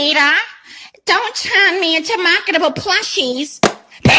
Peter. Don't turn me into marketable plushies.